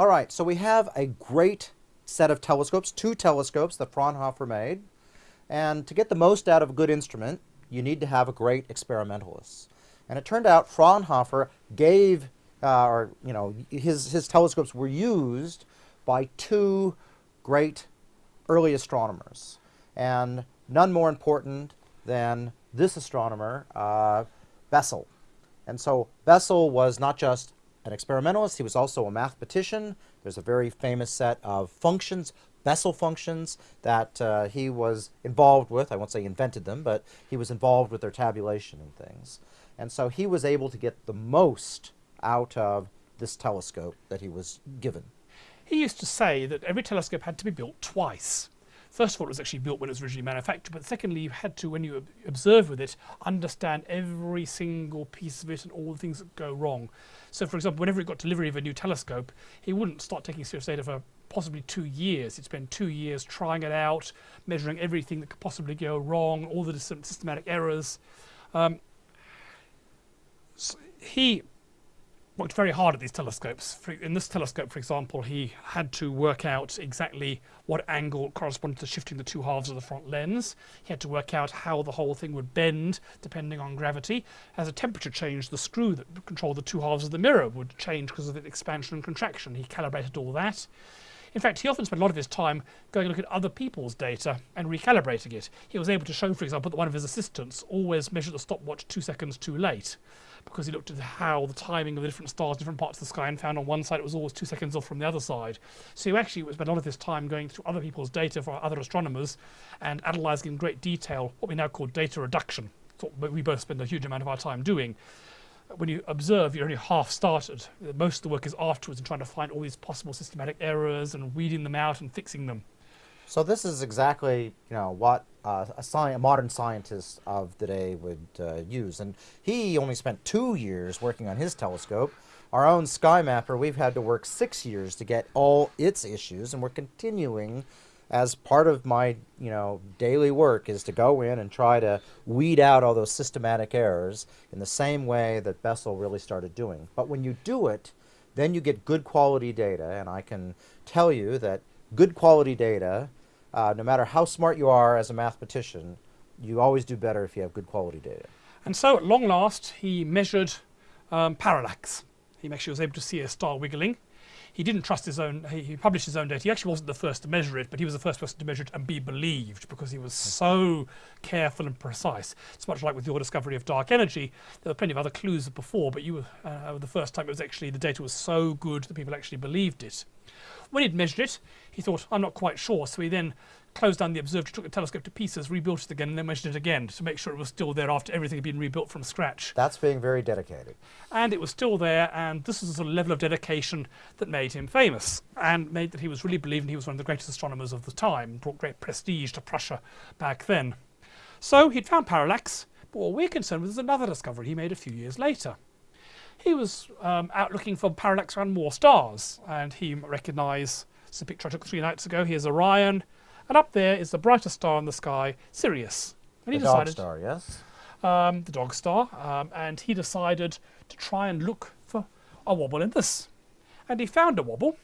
All right, so we have a great set of telescopes, two telescopes that Fraunhofer made. And to get the most out of a good instrument, you need to have a great experimentalist. And it turned out Fraunhofer gave, uh, or you know, his, his telescopes were used by two great early astronomers. And none more important than this astronomer, uh, Bessel. And so Bessel was not just an experimentalist, he was also a mathematician. There's a very famous set of functions, Bessel functions, that uh, he was involved with. I won't say invented them, but he was involved with their tabulation and things. And so he was able to get the most out of this telescope that he was given. He used to say that every telescope had to be built twice. First of all, it was actually built when it was originally manufactured, but secondly, you had to, when you observe with it, understand every single piece of it and all the things that go wrong. So, for example, whenever it got delivery of a new telescope, he wouldn't start taking serious data for possibly two years. He'd spend two years trying it out, measuring everything that could possibly go wrong, all the systematic errors. Um, so he worked very hard at these telescopes. In this telescope, for example, he had to work out exactly what angle corresponded to shifting the two halves of the front lens. He had to work out how the whole thing would bend depending on gravity. As a temperature changed, the screw that controlled the two halves of the mirror would change because of its expansion and contraction. He calibrated all that. In fact, he often spent a lot of his time going and looking at other people's data and recalibrating it. He was able to show, for example, that one of his assistants always measured the stopwatch two seconds too late because he looked at how the timing of the different stars, different parts of the sky, and found on one side it was always two seconds off from the other side. So he actually spent a lot of his time going through other people's data for other astronomers and analysing in great detail what we now call data reduction. What we both spend a huge amount of our time doing when you observe, you're only half started. Most of the work is afterwards and trying to find all these possible systematic errors and weeding them out and fixing them. So this is exactly you know what uh, a, sci a, modern scientist of the day would uh, use, and he only spent two years working on his telescope. Our own SkyMapper, we've had to work six years to get all its issues, and we're continuing as part of my you know daily work is to go in and try to weed out all those systematic errors in the same way that Bessel really started doing. But when you do it, then you get good quality data, and I can tell you that good quality data, uh, no matter how smart you are as a mathematician, you always do better if you have good quality data. And so at long last, he measured um, parallax. He actually was able to see a star wiggling he didn't trust his own, he, he, published his own data. He actually wasn't the first to measure it, but he was the first person to measure it and be believed because he was so careful and precise. It's much like with your discovery of dark energy. There were plenty of other clues before, but you were uh, the first time it was actually, the data was so good that people actually believed it. When he'd measured it, he thought, I'm not quite sure. So he then closed down the observatory, took the telescope to pieces, rebuilt it again, and then measured it again to make sure it was still there after everything had been rebuilt from scratch. That's being very dedicated. And it was still there, and this was a sort of level of dedication that made him famous and made that he was really believed he was one of the greatest astronomers of the time, brought great prestige to Prussia back then. So he'd found parallax, but what we're concerned with is another discovery he made a few years later. He was um, out looking for parallax around more stars, and he recognised, it's a picture I took three nights ago, here's Orion, and up there is the brightest star in the sky, Sirius. And he the decided, dog star, yes? Um, the dog star. Um, and he decided to try and look for a wobble in this. And he found a wobble,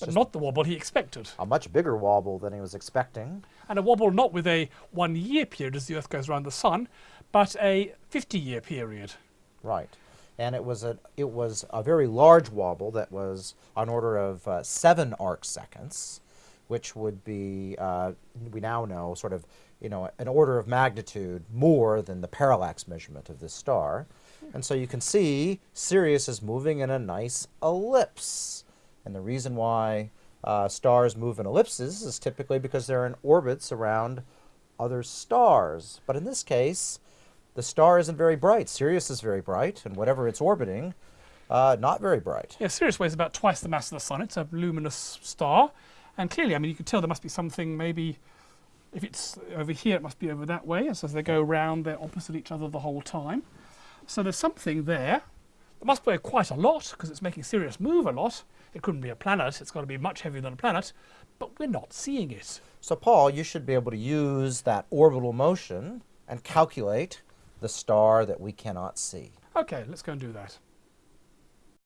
but not the wobble he expected. A much bigger wobble than he was expecting. And a wobble not with a one-year period as the Earth goes around the Sun, but a 50-year period. Right. And it was a it was a very large wobble that was on order of uh, seven arc seconds which would be, uh, we now know, sort of, you know, an order of magnitude more than the parallax measurement of this star. And so you can see Sirius is moving in a nice ellipse. And the reason why uh, stars move in ellipses is typically because they're in orbits around other stars. But in this case, the star isn't very bright. Sirius is very bright, and whatever it's orbiting, uh, not very bright. Yeah, Sirius weighs about twice the mass of the Sun. It's a luminous star. And clearly, I mean, you could tell there must be something maybe, if it's over here, it must be over that way. So as they go round, they're opposite each other the whole time. So there's something there. It must weigh quite a lot because it's making Sirius move a lot. It couldn't be a planet. It's got to be much heavier than a planet. But we're not seeing it. So Paul, you should be able to use that orbital motion and calculate the star that we cannot see. Okay, let's go and do that.